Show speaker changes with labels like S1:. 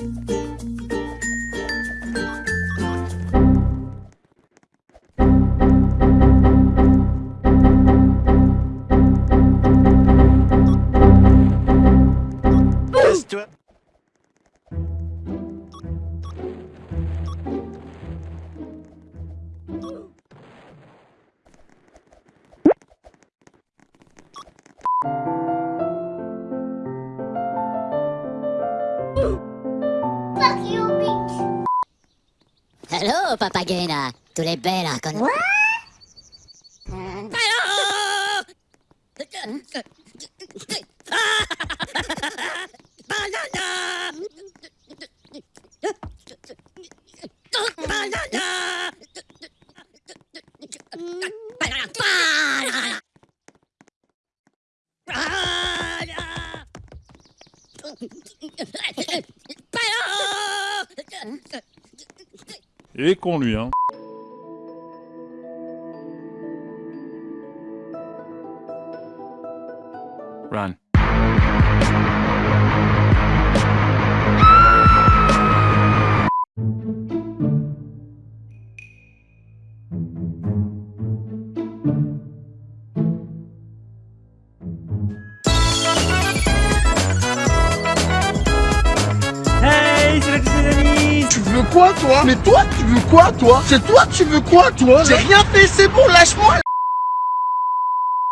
S1: Ooh.
S2: Hello, Papagena. Tu l'es bella con...
S1: What?
S3: Et con lui, hein. Run.
S4: Hey,
S5: quoi toi? Mais toi tu veux quoi toi? C'est toi tu veux quoi toi? J'ai rien fait c'est bon lâche-moi